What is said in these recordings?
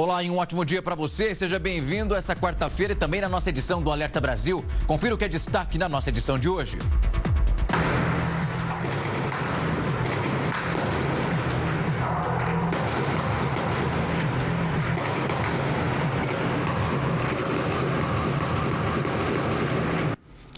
Olá e um ótimo dia para você. Seja bem-vindo essa quarta-feira e também na nossa edição do Alerta Brasil. Confira o que é destaque na nossa edição de hoje.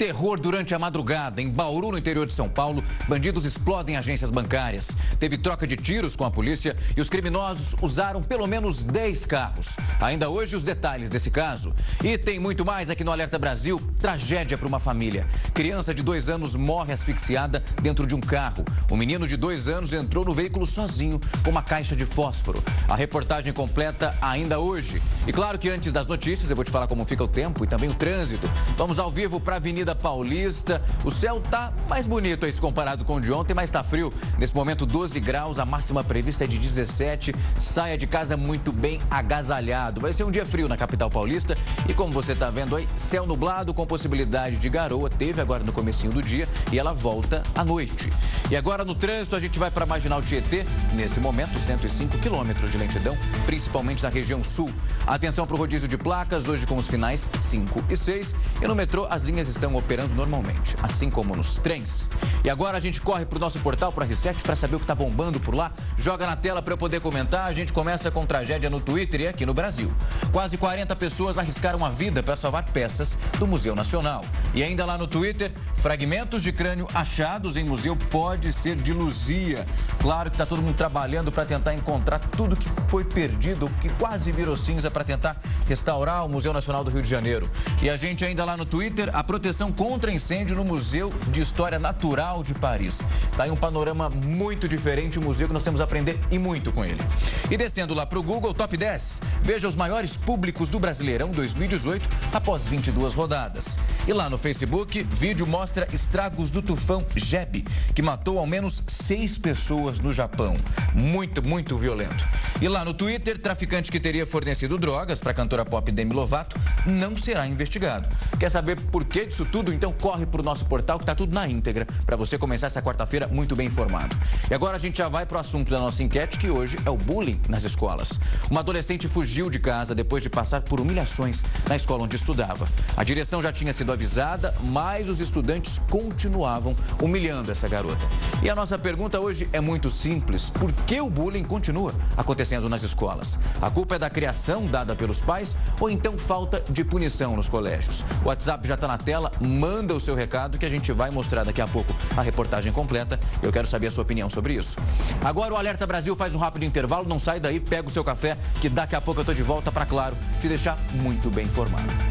Terror durante a madrugada. Em Bauru, no interior de São Paulo, bandidos explodem agências bancárias. Teve troca de tiros com a polícia e os criminosos usaram pelo menos 10 carros. Ainda hoje, os detalhes desse caso. E tem muito mais aqui no Alerta Brasil. Tragédia para uma família. Criança de dois anos morre asfixiada dentro de um carro. O menino de dois anos entrou no veículo sozinho com uma caixa de fósforo. A reportagem completa ainda hoje. E claro que antes das notícias, eu vou te falar como fica o tempo e também o trânsito. Vamos ao vivo para a Avenida Avenida Paulista. O céu tá mais bonito aí se comparado com o de ontem, mas tá frio. Nesse momento, 12 graus, a máxima prevista é de 17. Saia de casa muito bem agasalhado. Vai ser um dia frio na capital paulista e como você tá vendo aí, céu nublado com possibilidade de garoa. Teve agora no comecinho do dia e ela volta à noite. E agora no trânsito a gente vai para Marginal Tietê. Nesse momento, 105 quilômetros de lentidão, principalmente na região sul. Atenção para o rodízio de placas, hoje com os finais 5 e 6. E no metrô as linhas estão operando normalmente, assim como nos trens. E agora a gente corre para o nosso portal, para a Reset, para saber o que está bombando por lá. Joga na tela para eu poder comentar. A gente começa com tragédia no Twitter e aqui no Brasil. Quase 40 pessoas arriscaram a vida para salvar peças do Museu Nacional. E ainda lá no Twitter, fragmentos de crânio achados em museu pode ser de Luzia. Claro que está todo mundo trabalhando para tentar encontrar tudo que foi perdido, que quase virou cinza para tentar restaurar o Museu Nacional do Rio de Janeiro. E a gente ainda lá no Twitter, a proteção contra incêndio no Museu de História Natural de Paris. Está aí um panorama muito diferente, um museu que nós temos a aprender e muito com ele. E descendo lá para o Google Top 10, veja os maiores públicos do Brasileirão 2018 após 22 rodadas. E lá no Facebook, vídeo mostra estragos do tufão Jeb, que matou ao menos seis pessoas no Japão. Muito, muito violento. E lá no Twitter, traficante que teria fornecido drogas para a cantora pop Demi Lovato não será investigado. Quer saber por que disso? Tudo, então corre para o nosso portal que está tudo na íntegra para você começar essa quarta-feira muito bem informado. E agora a gente já vai para o assunto da nossa enquete, que hoje é o bullying nas escolas. Uma adolescente fugiu de casa depois de passar por humilhações na escola onde estudava. A direção já tinha sido avisada, mas os estudantes continuavam humilhando essa garota. E a nossa pergunta hoje é muito simples. Por que o bullying continua acontecendo nas escolas? A culpa é da criação dada pelos pais ou então falta de punição nos colégios? O WhatsApp já está na tela, manda o seu recado que a gente vai mostrar daqui a pouco a reportagem completa. Eu quero saber a sua opinião sobre isso. Agora o Alerta Brasil faz um rápido intervalo, não sai daí, pega o seu café, que daqui a pouco eu tô de volta para, claro, te deixar muito bem informado.